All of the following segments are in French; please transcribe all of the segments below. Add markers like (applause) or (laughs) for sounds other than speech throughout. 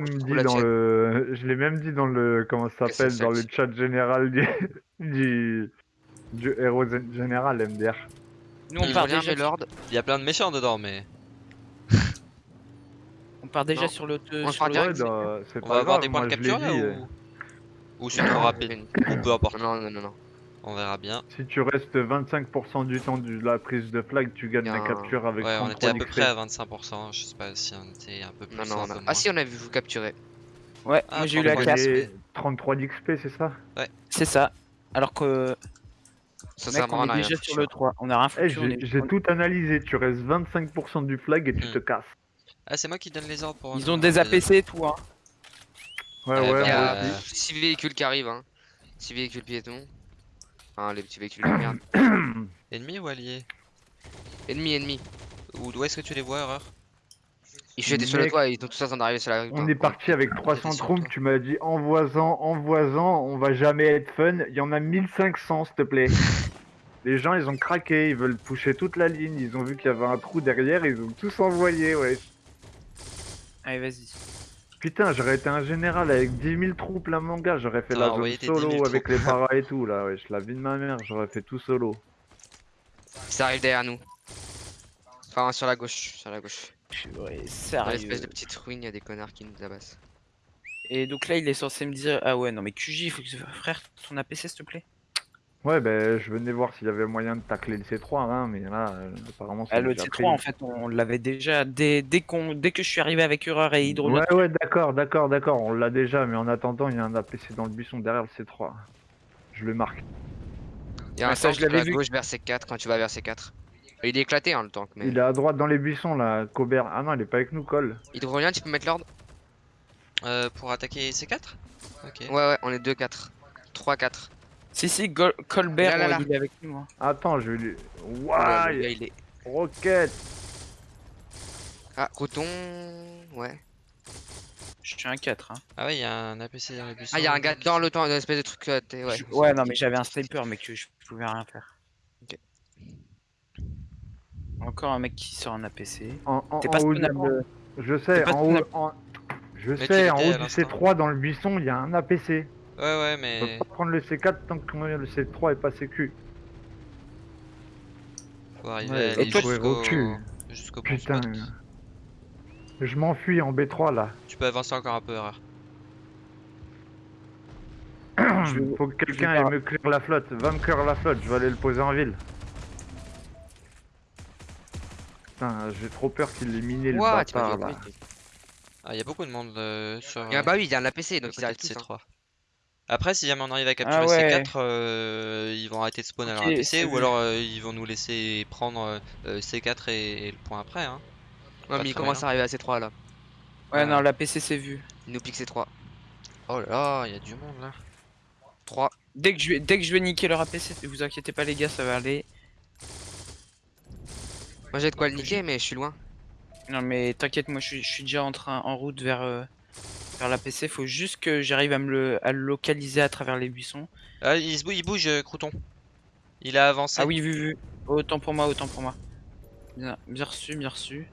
même dit la dans tienne. le... Je l'ai même dit dans le... Comment ça s'appelle Dans le chat général du... (laughs) du... du héros général MDR. Nous on part déjà, mes lords. Il y a plein de méchants dedans, mais on part déjà Non. sur l'autre. On sur direct, dans- c'est on pas va avoir des points de capture là dit. euh. ou... Ou c'est trop rapide Ou peu importe, Non, non, non, non. On verra bien. Si tu restes 25% du temps de la prise de flag, tu gagnes la capture avec Ouais, on 33 était à peu près à 25%, je sais pas si on était un peu plus Non, ou non, un non. peu Ah si, on a vu vous capturer. Ouais, Ah, moi j'ai eu la ouais. Gagner 33 d'XP, c'est ça? C'est ça. Alors que Ça mec, sert on est rien. déjà foutu, sur le hein. 3. On a rien Eh, foutu. on J'ai tout analysé, tu restes 25% du flag et tu Hmm. te casses. Ah, c'est moi qui donne les ordres pour... Ils ont des APC et tout. Hein. Ouais, Ouais, ouais, Il y a Euh, aussi. 6 véhicules qui arrivent, hein. 6 véhicules piétons. Enfin, les petits véhicules de merde. (coughs) Ennemi ou allié? Ennemi, ennemi. Ou où est-ce que tu les vois, erreur? Ils étaient sur le toit, ils ont tous en d'arriver sur la rue. On est parti avec 300 sur troupes, tu m'as dit envoisant, envoisant, on va jamais être fun. Il y en a 1500, s'il te plaît. (laughs) Les gens, ils ont craqué, ils veulent toucher toute la ligne, ils ont vu qu'il y avait un trou derrière, ils ont tous envoyé, ouais. Allez, vas-y. Putain, j'aurais été un général avec 10 000 troupes là, mon gars, j'aurais fait la zone envoyé tes 10 000 solo avec les paras et tout, là, wesh, la vie de ma mère, j'aurais fait tout solo. Ça arrive derrière nous. Enfin, sur la gauche. Sur la gauche. Ouais, Dans sérieux. l'espèce de petite ruine, il y a des connards qui nous abassent. Et donc là, il est censé me dire Ah ouais, non, mais QJ, il faut que. Frère, ton APC, s'il te plaît. Ouais, ben, je venais voir s'il y avait moyen de tacler le C3, hein, mais là, euh, apparemment, c'est Ah, le déjà C3, pris. en fait, on l'avait déjà. Dès, dès, qu'on, dès que je suis arrivé avec Hurreur et Hydro. Ouais, ouais, d'accord, d'accord, d'accord, on l'a déjà, mais en attendant, il y a un APC dans le buisson derrière le C3. Je le marque. Il y a un tank l'avais la vu. gauche vers C4 quand tu vas vers C4. Il est éclaté, hein, le tank, mais. Il est à droite dans les buissons, là, Cobert. Ah non, il est pas avec nous, Cole. Hydrolien, tu peux mettre l'ordre euh, Pour attaquer C4 Ok. Ouais, ouais, on est 2-4. 3-4. Si, si, Gol- Colbert, Là, là, il est avec nous. hein. Attends, je vais lui... Waouh il est. Roquette Ah, coton. Ouais. Je suis un 4. Hein. Ah ouais, il y a un APC buissons. Ah, il y a un gars dans le temps, une espèce de truc. euh, ouais. Je- ouais, non, mais j'avais un sniper, mais que je pouvais rien faire. Ok. Encore un mec qui sort un APC. T'es en pas haut. Je sais, pas en haut... en- Je Mais sais, en haut du l'instant. C3, dans le buisson, il y a un APC. Ouais, ouais, On mais... peut pas prendre le C4 tant que le C3 est pas sécu. Faut arriver Ouais, à aller jusqu'au... au cul. jusqu'au bon Putain. spot. Je m'enfuis en B3, là. Tu peux avancer encore un peu, erreur. (clears throat) Faut que quelqu'un aille me clear la flotte. Va me clear la flotte, je vais aller le poser en ville. Putain, j'ai trop peur qu'il ait miné le bâtard, là. Ah, il y a beaucoup de monde euh, sur... Il y a, bah oui, il y a un APC, le donc tous. hein. C3. Après, si jamais on arrive à capturer Ah ouais. C4, euh, ils vont arrêter de spawn à leur APC, ou alors euh, ils vont nous laisser prendre euh, euh, C4 et, et le point après. Hein. Ouais, mais il très commence malin. à arriver à C3 là. Ouais, non, l'APC c'est vu. Il nous pique C3. Oh là là, il y a du monde là. 3. Dès que je vais, dès que je vais niquer leur APC, vous inquiétez pas les gars, ça va aller. Moi j'ai de quoi le niquer, mais je suis loin. Non mais t'inquiète, moi je suis, je suis déjà en train, en route vers, vers l'APC. Faut juste que j'arrive à me le, à le localiser à travers les buissons. Ah, il, se bouge, il bouge, euh, Crouton. Il a avancé. Ah oui, vu, vu. Autant pour moi, autant pour moi. Bien, bien reçu, bien reçu.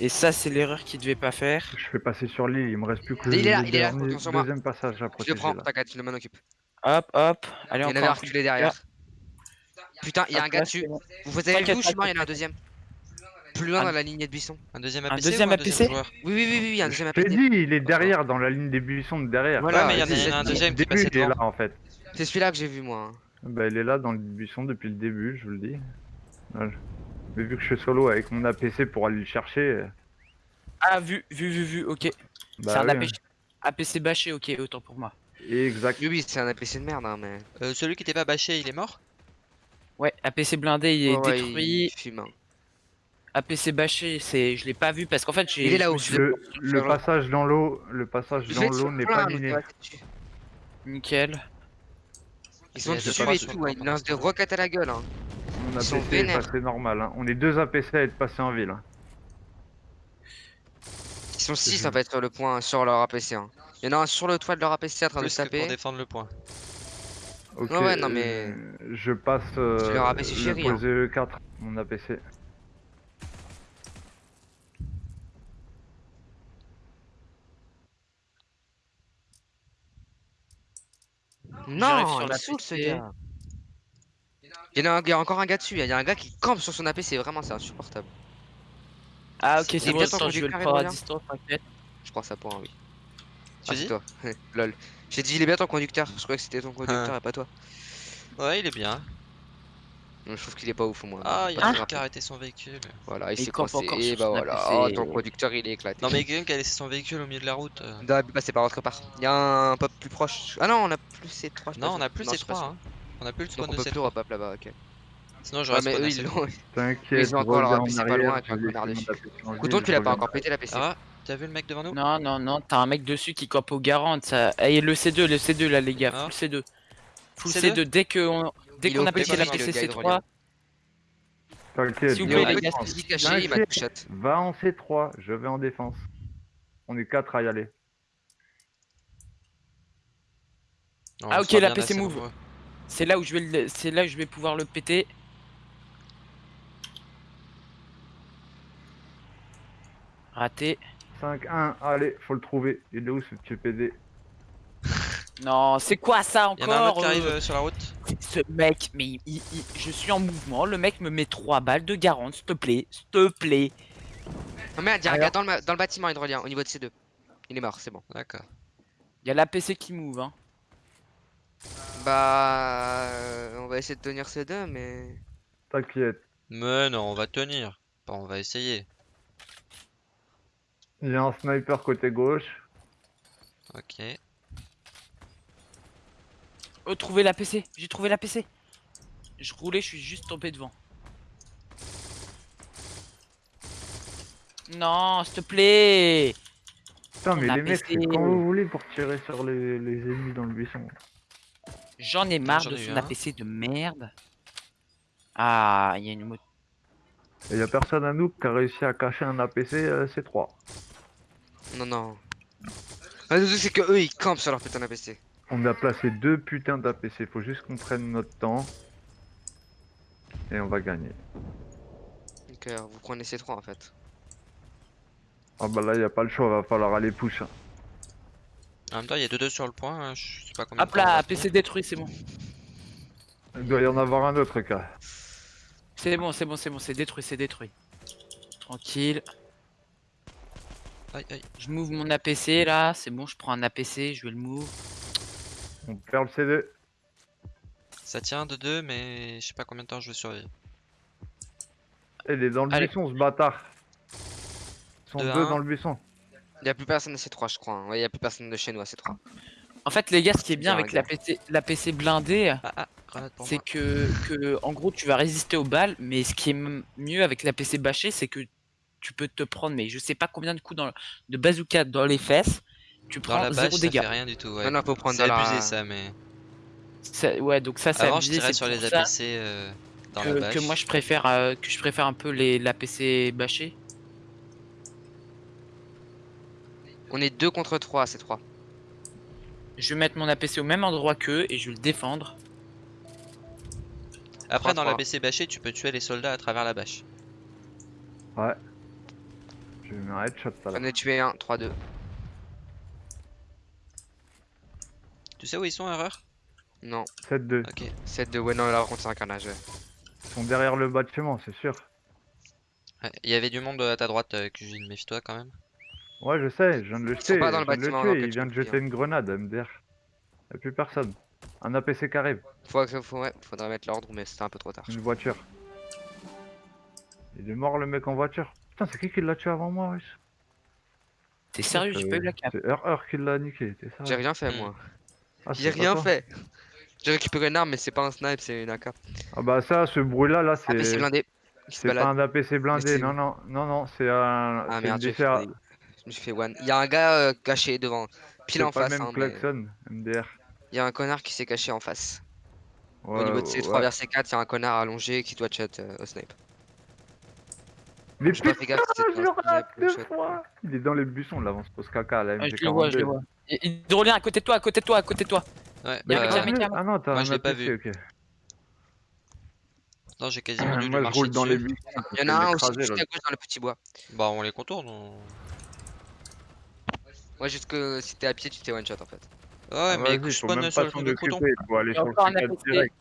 Et ça, c'est l'erreur qu'il devait pas faire. Je fais passer sur l'île, il me reste plus que Il est là, le il est là, dernier- attention, moi. deuxième passage à Je le prends, t'inquiète, je m'en occupe. Hop, hop. Allez, Il y en avait un reculé derrière. Putain, il y a un gars dessus. Vous avez vu je suis mort, il y en a un deuxième. Plus loin Un- dans la lignée de buisson. Un deuxième Un APC deuxième ou un APC? deuxième joueur Oui, oui, oui, oui, il y a un deuxième APC. dit, il est derrière, dans la ligne des buissons de derrière. Voilà, Ouais, mais il y en a- c'est- il y en a un deuxième qui est devant. là en fait. C'est celui-là que j'ai vu moi. hein. Bah, il est là dans le buisson depuis le début, je vous le dis. Mais vu que je suis solo avec mon APC pour aller le chercher, euh, Ah, vu, vu, vu, vu, ok. bah c'est un oui, APC, APC bâché, ok, autant pour moi. Exact. Oui, oui, c'est un APC de merde, hein, mais. Euh, celui qui était pas bâché, il est mort? Ouais, APC blindé, il est ouais, détruit. il fume, hein. APC bâché, c'est, je l'ai pas vu parce qu'en fait, j'ai. Il est là-haut, Le, le passage dans l'eau, le passage dans l'eau n'est pas miné. Nickel. Ils sont dessus et tout, hein, ils lancent des roquettes à la gueule. Hein. Mon APC est passé normal. hein. On est deux APC à être passés en ville. hein. Ils sont 6 en fait sur le point, sur leur APC. Hein. Il y en a un sur le toit de leur APC en train de Plus que pour taper. défendre le point. Ok, Ouais, ouais, non, mais- euh, je passe euh, leur APC le chéri, hein. poser E4, mon APC. Non, sur il la ce gars. Il y, en a un- il y a encore un gars dessus, il y a un gars qui campe sur son AP, c'est vraiment c'est insupportable. Ah ok, Il est c'est bon, bien ton attends, je vais le conducteur, prendre à distance, t'inquiète. Je prends ça pour un oui. Tu Ah, dis toi. (laughs) Lol. J'ai dit il est bien ton conducteur, je croyais que c'était ton (laughs) conducteur Ah. et pas toi. Ouais, il est bien. Non, je trouve qu'il est pas ouf au moins. Ah, il y a un qui a arrêté son véhicule. Voilà, il Il s'est campe coincé, encore et sur bah voilà. Oh, ton conducteur il est éclaté. Non, mais quelqu'un qui a laissé son véhicule au milieu de la route. euh. On doit passer par autre part. Il y a un pop plus proche. Ah non, on a plus C3. je suis pas Non, on a plus ces je trois. Hein. On a plus le spawn on de peut ces plus repop là-bas, ok. Sinon, mais eux ils assez l'ont. T'inquiète, Ils ont encore leur APC pas loin avec un je connard dessus. Couton, tu je l'as pas encore pété la PC. Ah, t'as vu le mec devant nous? Non, non, non, t'as un mec dessus qui campe au garant. Ça... Et le C2, le C2 là, les gars, Ah. full C2. Full C2? C2, dès qu'on dès Il qu'on a pété la limite, le PC gars C3, hydrolien. T'inquiète, Il il shot. Va en C3, je vais en défense. On est 4 à y aller. Non, Ah, ok, la PC move. c'est là où je vais le... c'est là où je vais pouvoir le péter. Raté. 5-1, allez, faut le trouver. Il est où ce petit PD Non, c'est quoi ça Il y en a un autre encore qui arrive euh, euh, sur la route. Ce mec, mais il- il- il- je suis en mouvement, le mec me met 3 balles de garante, s'il te plaît, s'il te plaît. Oh merde, il y a un Alors gars dans le, dans le bâtiment hydrolien au niveau de C2. Il est mort, c'est bon. D'accord. Il y a la PC qui move, hein. Bah. euh, On va essayer de tenir C2, mais. T'inquiète. Mais non, on va tenir. Bon, on va essayer. Il y a un sniper côté gauche. Ok. Oh, trouvé la PC, j'ai trouvé la PC. Je roulais, je suis juste tombé devant. Non, s'il te plaît. Putain, mais les mecs, c'est quand vous voulez pour tirer sur les, les ennemis dans le buisson. J'en ai marre de son. APC de merde. Ah, il y a une moto. Et y a personne à nous qui a réussi à cacher un APC euh, C3. Non, non. Ah, c'est que eux ils campent sur leur putain d'APC. On a placé deux putains d'APC, faut juste qu'on prenne notre temps. Et on va gagner. Donc euh, vous prenez C3 en fait. Ah bah là, y a pas le choix, va falloir aller push. hein. En même temps, il y a 2-2 sur le point. hein, Je sais pas combien. de Hop là, tenir. PC détruit, c'est bon. Il doit y en avoir un autre, cas. C'est bon, c'est bon, c'est bon, c'est détruit, c'est détruit. Tranquille. Aïe, aïe. Je move mon APC là, c'est bon, je prends un APC, je vais le move. On perd le CD. Ça tient de 2, mais je sais pas combien de temps je vais survivre. Il est dans le Allez. buisson, ce bâtard. Ils sont De deux un. dans le buisson. Il y a plus personne de C3, je crois. hein. Ouais, il y a plus personne de chez nous à C3. En fait, les gars, ce qui est bien Bien, avec gars. l'APC l'APC blindé, Ah, ah, pour c'est que, que, en gros, tu vas résister aux balles, mais ce qui est mieux avec l'APC bâché, c'est que tu peux te prendre, mais je sais pas combien de coups dans le- de bazooka dans les fesses, tu Dans prends la zéro bâche, ça dégâts. fait rien du tout. Ouais. Non, non, faut prendre C'est la- abusé ça, mais. Ça- ouais, donc ça, c'est Avant, je abusé, c'est sur les APC euh, dans que, la que bâche. moi je préfère euh, que je préfère un peu les l'APC bâché. On est 2 contre 3 à C3. Je vais mettre mon APC au même endroit qu'eux et je vais le défendre. Après, dans 3-3. l'APC bâché, tu peux tuer les soldats à travers la bâche. Ouais. Je vais mettre un headshot ça là. J'en ai tué un, 3-2. Tu sais où ils sont, erreur? Non, 7-2. Ok. 7-2. Ouais, non, là, par contre, c'est un carnage. ouais. Ils sont derrière le bâtiment, c'est sûr. Ouais, Il y avait du monde à ta droite, euh, Cuisine, méfie-toi quand même. Ouais, je sais, je viens de le Ils sont jeter. pas dans le viens de le bâtiment, tuer, il vient de jeter une grenade, MDR. Y'a plus personne. Un APC qui arrive, Faut, faut, ouais, faudrait mettre l'ordre, mais c'était un peu trop tard. une voiture. Il est mort le mec en voiture. Putain, c'est qui qui l'a tué avant moi, wesh T'es sérieux, j'ai pas eu la cap. C'est Heure qui l'a niqué, t'es J'ai sérieux rien fait, Hmm. moi. Ah, J'ai rien fait. J'ai récupéré une arme, mais c'est pas un snipe, c'est une AK. Ah bah ça, ce bruit là, là, APC c'est... blindé. Qui se C'est pas un APC blindé, non, non, non, non, c'est un... Ah merde, je me suis fait one. Il y a un gars euh, caché devant, pile en pas face. même hein, mais klaxon, MDR. Il y a un connard qui s'est caché en face. Ouais, Au niveau de C3 ouais. vers C4, il y a un connard allongé qui doit chat euh, au snipe. Mais putain, gaffe je le rate deux fois Il est dans les buissons, là, on se pose caca, à la Ah, je le vois, je le MG42. vois. Hydrolien à côté de toi, à côté de toi, à côté de toi. Ouais, bah. Ah non, t'as Moi, je l'ai pas vu. ok. non, j'ai quasiment dû lui Moi, je roule dans les buissons. Il y en a un aussi juste à gauche dans le petit bois. Bah, on les contourne. on- Moi, juste que si t'es à pied, tu t'es one shot en fait. Ouais, mais Vas-y, je spawn sur pas le truc de coton. aller Il y a sur le encore un C4 APC. direct.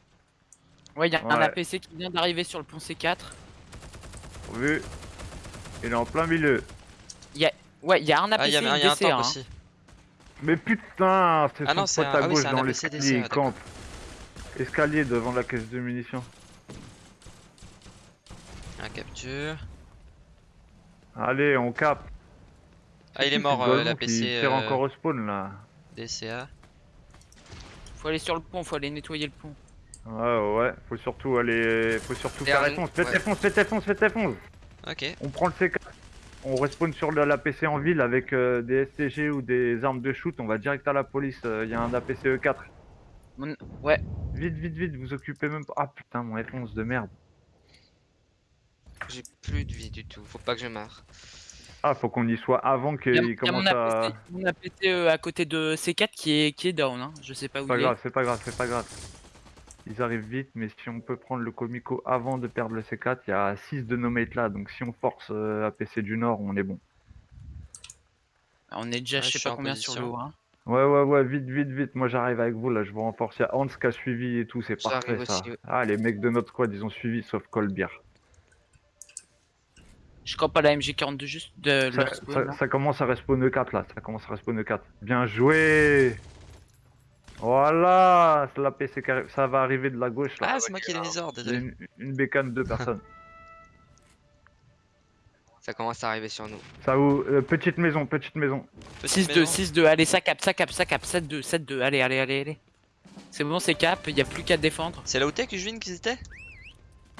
Ouais, il y a un. APC qui vient d'arriver sur le pont C4. Vu. Il est en plein milieu. Ouais, il y a un Ah, APC il y a, et il y a une un DCA. tank hein. aussi. Mais putain, c'est Ah non, son pote à ah oui, gauche dans APC l'escalier, il campe. Escalier devant la caisse de munitions. Un capture. Allez, on capte. Ah, il est mort, euh, l'APC tire euh, encore au spawn là. DCA. Faut aller sur le pont, faut aller nettoyer le pont. Ouais, ouais, faut surtout aller. Faut surtout faire réponse. Faites ouais. réponse, faites réponse, faites réponse. Ok. On prend le C4. On respawn sur le- l'APC en ville avec euh, des STG ou des armes de shoot. On va direct à la police. Il y a un APC E4. Mon- ouais. Vite, vite, vite, vous occupez même pas. Ah putain, mon F11 de merde. J'ai plus de vie du tout. Faut pas que je meure. Ah, faut qu'on y soit avant a, qu'il il y a commence mon à. APC, mon APC, euh, à côté de C4 qui est, qui est down. Hein. Je sais pas où C'est pas il est. grave, c'est pas grave, c'est pas grave. Ils arrivent vite, mais si on peut prendre le Comico avant de perdre le C4, il y a 6 de nos mates là, donc si on force euh, APC du Nord, on est bon. On est déjà, Ouais, je sais pas en combien sur l'eau. Hein. Ouais, ouais, ouais, vite, vite, vite. Moi j'arrive avec vous là, je vous renforce. Il y a Hans qui a suivi et tout, c'est parfait ça. aussi, ouais. Ah, les mecs de notre squad, ils ont suivi sauf Colbier. Je crois pas la MG42 juste de Ça, leur spawn, ça- ça commence à respawn 4 là, ça commence à respawn 4. Bien joué Voilà C'est l'APC qui arrive. Ça va arriver de la gauche là. Ah, c'est moi qui ai les ordres, désolé. une, une bécane, deux personnes. Ça commence à arriver sur nous. Ça où euh, Petite maison, petite maison. Petite 6-2, maison. 6-2, allez, ça cap, ça cap, ça cap, 7-2, 7-2, allez, allez, allez, allez. C'est bon, c'est cap, il a plus qu'à défendre. C'est là où t'es que je viens qu'ils étaient?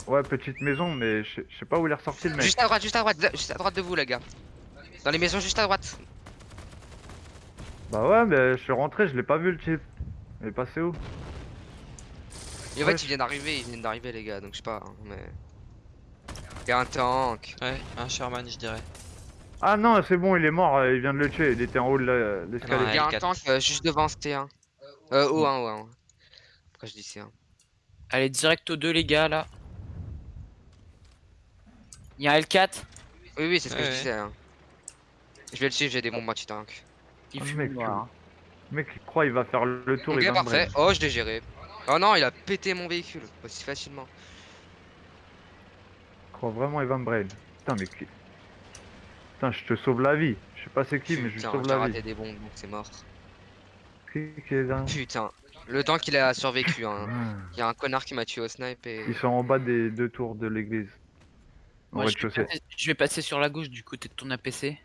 Ouais, petite maison, mais je sais- je sais pas où il est ressorti le mec. Juste à droite, juste à droite, juste à droite de vous, les gars. Dans les maisons, juste à droite. Bah ouais, mais je suis rentré, je l'ai pas vu le type. Il est passé où Et en fait, ils viennent d'arriver, ils viennent d'arriver, les gars, donc je sais pas, hein, mais. Il y a un tank. Ouais, un Sherman, je dirais. Ah non, c'est bon, il est mort, euh, il vient de le tuer, il était en haut de l'escalier. Il y a un L4. tank euh, juste devant C1. Euh, O1, O1. Pourquoi je dis C1 Allez, direct aux deux, les gars, là. Il y a un L4, Oui, oui, c'est ce que Ouais, je disais. hein. Je vais le suivre, j'ai des bombes anti-tank. il Oh, fume. Le mec, il croit il va faire le tour, Ok, il parfait. Oh, je l'ai géré. Oh non, il a pété mon véhicule aussi facilement. Il croit vraiment il va me brain. Putain, mais qui... Putain, je te sauve la vie. Je sais pas c'est qui, mais je Putain, sauve la raté vie. des bombes, donc c'est mort. Qui, qui est là Putain, le temps qu'il a survécu, hein. Ah, Il y a un connard qui m'a tué au snipe et. Ils sont en bas des deux tours de l'église. Moi, je vais, rez-de-chaussée. passer, je vais passer sur la gauche du côté de ton APC.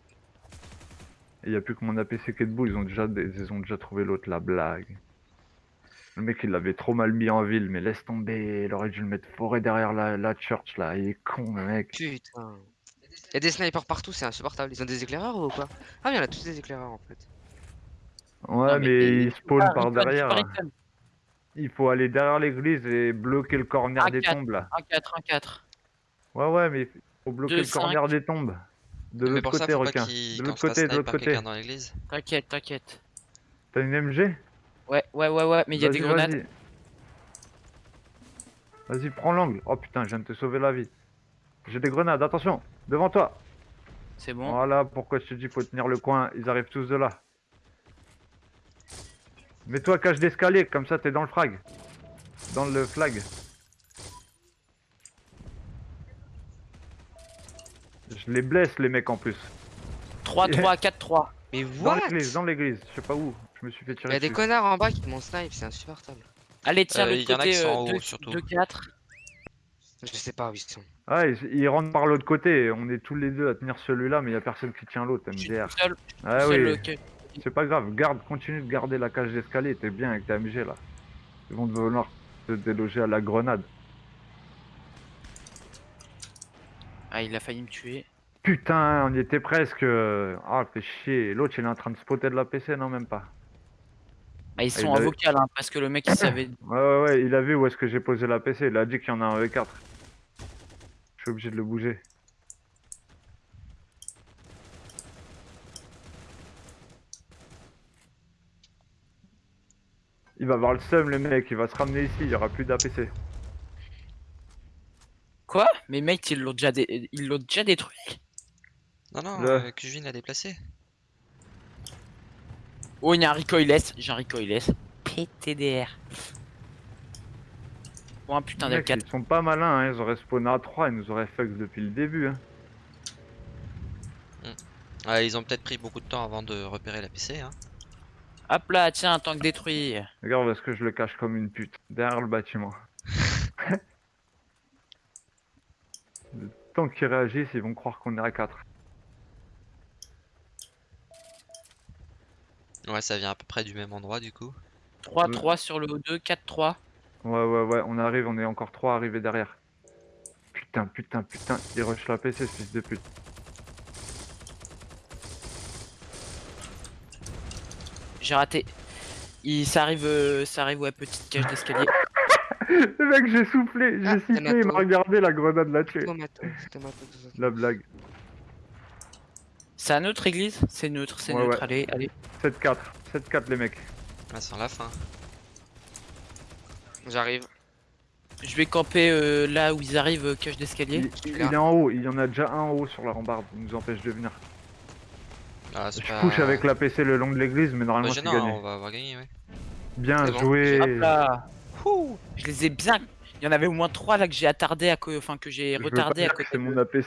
Il y a plus que mon APC qui est debout, ils ont déjà, des- ils ont déjà trouvé l'autre, la blague. Le mec il l'avait trop mal mis en ville, mais laisse tomber, il aurait dû le mettre forêt derrière la, la church là, il est con le mec. Putain. Il y a des snipers partout, c'est insupportable. Ils ont des éclaireurs ou quoi? Ah, mais il y en a tous des éclaireurs en fait. Ouais Non, mais- mais il spawn Ah, par derrière. Il faut aller derrière l'église et bloquer le corner des tombes là. 1-4, 1-4. Ouais ouais mais il faut bloquer le corner des tombes. De l'autre côté requin. De l'autre côté, de l'autre côté. quelqu'un dans l'église. T'inquiète, t'inquiète. T'as une MG Ouais, ouais, ouais, ouais, mais il y a des grenades. Vas-y, Vas-y, prends l'angle. Oh putain, je viens de te sauver la vie. J'ai des grenades, attention, devant toi. C'est bon. Voilà pourquoi je te dis faut tenir le coin, ils arrivent tous de là. Mets-toi cache d'escalier, comme ça t'es dans le frag. Dans le flag. Je les blesse les mecs en plus. 3-3, 4-3. Mais Dans what l'église, dans l'église, je sais pas où. Je me suis fait Il y tirer a des connards en bas qui m'ont snipe, c'est insupportable. Allez, tiens, Euh, l'autre y en a qui côté, sont en euh, haut, 2, surtout. 4. Je sais pas où ils sont. Ah, ils, ils rentrent par l'autre côté. On est tous les deux à tenir celui-là, mais il y a personne qui tient l'autre, Je suis MDR. tout seul. Ah seul, oui. que- C'est pas grave, garde, continue de garder la cage d'escalier, t'es bien avec ta MG là. Ils vont vouloir te déloger à la grenade. Ah, il a failli me tuer. Putain, on y était presque. Ah, fait chier. L'autre il est en train de spotter de la PC, non, même pas. Ah, ils il sont en avait- vocal, hein, parce que le mec, il savait. (coughs) Ouais, ouais, ouais, il a vu où est-ce que j'ai posé la PC, il a dit qu'il y en a un E4. Je suis obligé de le bouger. Il va avoir le seum, le mec, il va se ramener ici, il y aura plus d'APC. Quoi? Mais mec, ils l'ont déjà, dé- ils l'ont déjà détruit. Non, non, Le- euh, Kujin l'a déplacé. Oh, il y a un recoilless. J'ai un recoilless. PTDR. Oh, un putain mecs, d'L4. ils sont pas malins, hein. ils auraient spawné à 3, ils nous auraient fuck depuis le début. Hein. Ouais, ils ont peut-être pris beaucoup de temps avant de repérer la PC. Hein. Hop là, tiens, un tank détruit. Regarde parce que je le cache comme une pute, derrière le bâtiment. Le temps qu'ils réagissent, ils vont croire qu'on est à 4. Ouais, ça vient à peu près du même endroit du coup. 3-3 sur le O2, 4-3. Ouais, ouais, ouais, on arrive, on est encore 3 arrivés derrière. Putain, putain, putain, il rush la PC, ce fils de pute. J'ai raté. Il, ça arrive, euh, ça arrive, ouais, petite cage d'escalier. Le mec, j'ai soufflé, j'ai Ah, sifflé, il m'a regardé, la grenade l'a tué. Tomato. La blague. C'est à neutre, église? C'est neutre, c'est Ouais, neutre. ouais. Allez, allez. 7-4, 7-4 les mecs. Ouais, c'est la fin. J'arrive. Je vais camper euh, là où ils arrivent, euh, cage d'escalier. Il, est en haut, il y en a déjà un en haut sur la rambarde, il nous empêche de venir. Ah, c'est Je pas... couche avec la PC le long de l'église, mais normalement c'est gênant, gagné. on va avoir gagné, ouais. Bien bon. joué. Hop là. Ouh, je les ai bien. Il y en avait au moins trois là que j'ai attardé à co- enfin que j'ai retardé à que côté. C'est de- mon APC